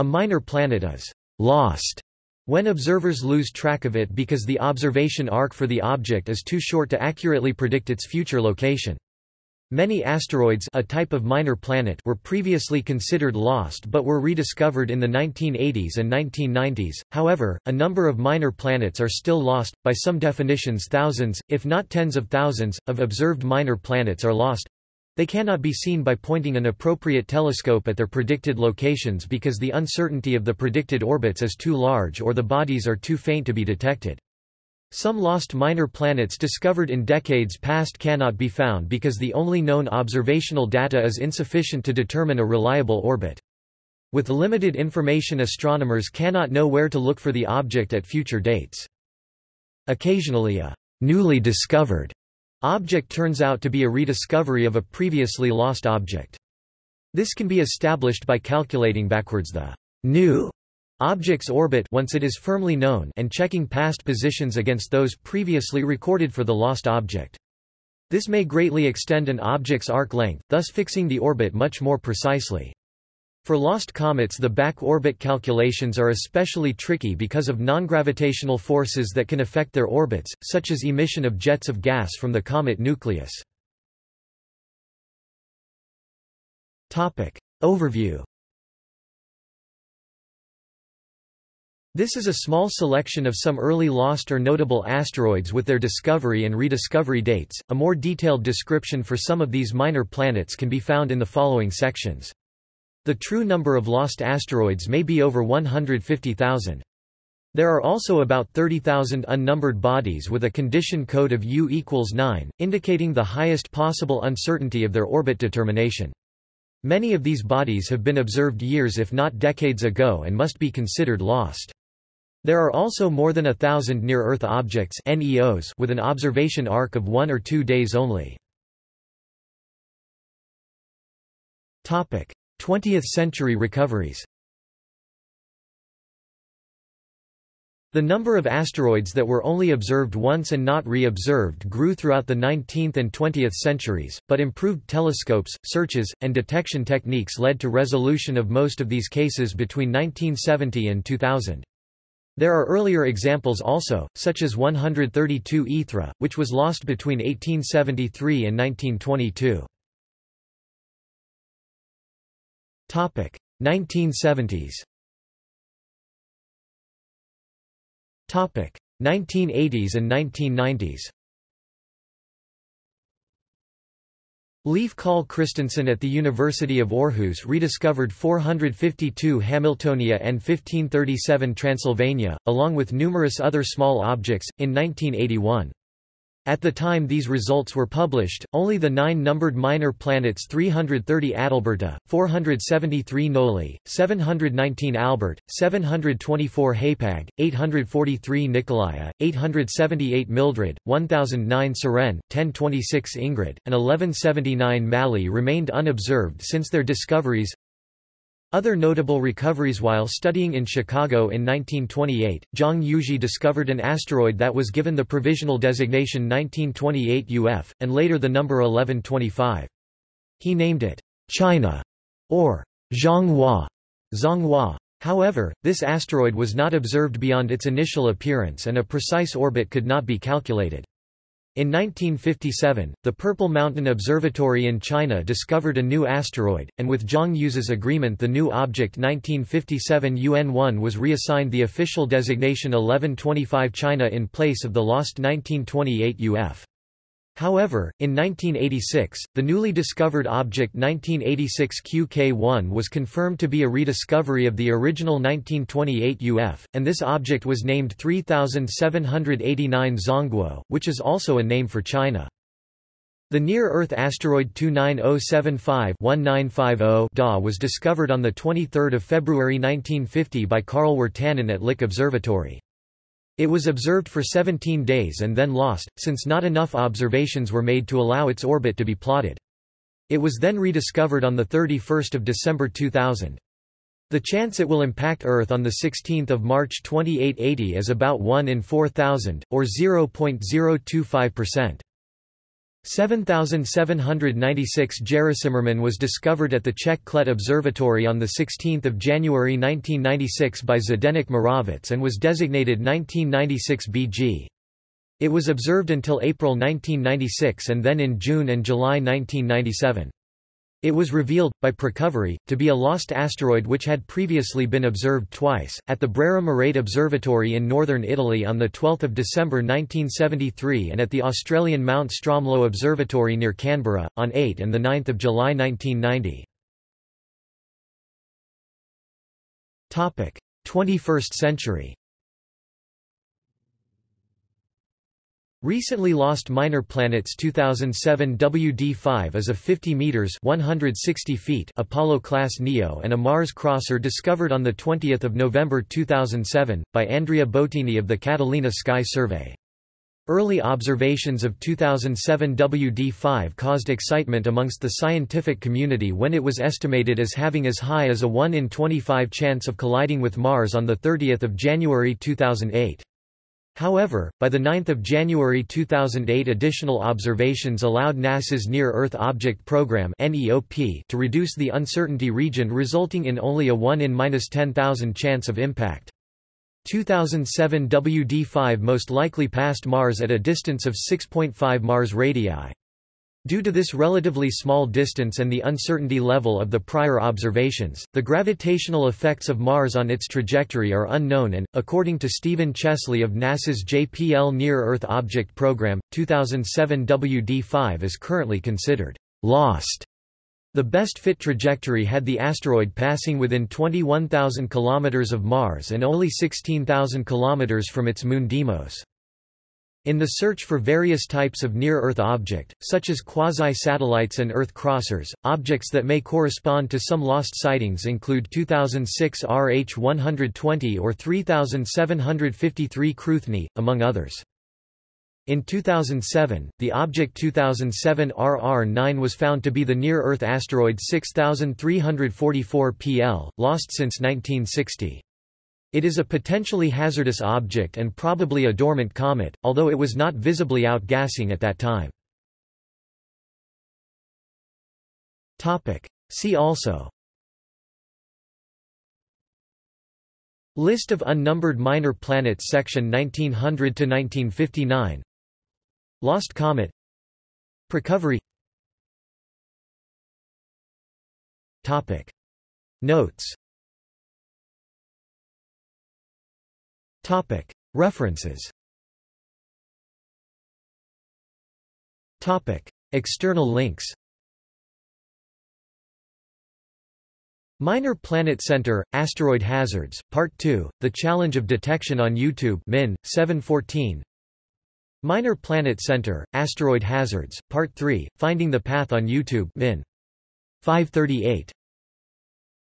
A minor planet is «lost» when observers lose track of it because the observation arc for the object is too short to accurately predict its future location. Many asteroids a type of minor planet were previously considered lost but were rediscovered in the 1980s and 1990s, however, a number of minor planets are still lost, by some definitions thousands, if not tens of thousands, of observed minor planets are lost. They cannot be seen by pointing an appropriate telescope at their predicted locations because the uncertainty of the predicted orbits is too large or the bodies are too faint to be detected. Some lost minor planets discovered in decades past cannot be found because the only known observational data is insufficient to determine a reliable orbit. With limited information astronomers cannot know where to look for the object at future dates. Occasionally a newly discovered object turns out to be a rediscovery of a previously lost object. This can be established by calculating backwards the new object's orbit once it is firmly known and checking past positions against those previously recorded for the lost object. This may greatly extend an object's arc length, thus fixing the orbit much more precisely. For lost comets the back-orbit calculations are especially tricky because of non-gravitational forces that can affect their orbits, such as emission of jets of gas from the comet nucleus. Overview This is a small selection of some early lost or notable asteroids with their discovery and rediscovery dates. A more detailed description for some of these minor planets can be found in the following sections. The true number of lost asteroids may be over 150,000. There are also about 30,000 unnumbered bodies with a condition code of U equals 9, indicating the highest possible uncertainty of their orbit determination. Many of these bodies have been observed years if not decades ago and must be considered lost. There are also more than a thousand near-Earth objects NEOs with an observation arc of one or two days only. 20th century recoveries The number of asteroids that were only observed once and not re-observed grew throughout the 19th and 20th centuries, but improved telescopes, searches, and detection techniques led to resolution of most of these cases between 1970 and 2000. There are earlier examples also, such as 132 Aethra, which was lost between 1873 and 1922. 1970s Topic. 1980s and 1990s Leif Kahl Kristensen at the University of Aarhus rediscovered 452 Hamiltonia and 1537 Transylvania, along with numerous other small objects, in 1981. At the time these results were published, only the nine numbered minor planets 330 Adalberta, 473 Noli, 719 Albert, 724 Hapag, 843 Nicolaia, 878 Mildred, 1009 Sirene, 1026 Ingrid, and 1179 Mally remained unobserved since their discoveries, other notable recoveries While studying in Chicago in 1928, Zhang Yuzhe discovered an asteroid that was given the provisional designation 1928 UF, and later the number 1125. He named it China or Zhanghua. Zhonghua. However, this asteroid was not observed beyond its initial appearance and a precise orbit could not be calculated. In 1957, the Purple Mountain Observatory in China discovered a new asteroid, and with Zhang Yu's agreement the new object 1957 UN-1 was reassigned the official designation 1125 China in place of the lost 1928 UF. However, in 1986, the newly discovered object 1986 QK1 was confirmed to be a rediscovery of the original 1928 UF, and this object was named 3789 Zhongguo, which is also a name for China. The near-Earth asteroid 29075-1950 DA was discovered on 23 February 1950 by Carl Wirtanen at Lick Observatory. It was observed for 17 days and then lost, since not enough observations were made to allow its orbit to be plotted. It was then rediscovered on 31 December 2000. The chance it will impact Earth on 16 March 2880 is about 1 in 4,000, or 0.025%. 7796 Járacimrman was discovered at the Czech Klet Observatory on 16 January 1996 by Zdeněk Moravec and was designated 1996 BG. It was observed until April 1996 and then in June and July 1997. It was revealed, by Precovery, to be a lost asteroid which had previously been observed twice, at the Brera Merate Observatory in northern Italy on 12 December 1973 and at the Australian Mount Stromlo Observatory near Canberra, on 8 and 9 July 1990. 21st century Recently lost Minor Planets 2007 WD-5 is a 50 meters 160 feet Apollo-class NEO and a Mars crosser discovered on the 20th of November 2007 by Andrea Boattini of the Catalina Sky Survey. Early observations of 2007 WD-5 caused excitement amongst the scientific community when it was estimated as having as high as a 1 in 25 chance of colliding with Mars on the 30th of January 2008. However, by 9 January 2008 additional observations allowed NASA's Near-Earth Object Program to reduce the uncertainty region resulting in only a 1 in 10,000 chance of impact. 2007 WD-5 most likely passed Mars at a distance of 6.5 Mars radii. Due to this relatively small distance and the uncertainty level of the prior observations, the gravitational effects of Mars on its trajectory are unknown and, according to Steven Chesley of NASA's JPL Near-Earth Object Program, 2007 WD-5 is currently considered lost. The best fit trajectory had the asteroid passing within 21,000 km of Mars and only 16,000 km from its moon Deimos. In the search for various types of near-Earth object, such as quasi-satellites and Earth crossers, objects that may correspond to some lost sightings include 2006 RH-120 or 3753 Cruithne, among others. In 2007, the object 2007 RR9 was found to be the near-Earth asteroid 6344 PL, lost since 1960. It is a potentially hazardous object and probably a dormant comet, although it was not visibly outgassing at that time. See also. List of unnumbered minor planets section 1900–1959 Lost Comet. Precovery Notes References. Topic. External links. Minor Planet Center, Asteroid Hazards, Part 2, The Challenge of Detection on YouTube Min, 714 Minor Planet Center, Asteroid Hazards, Part 3, Finding the Path on YouTube Min. 538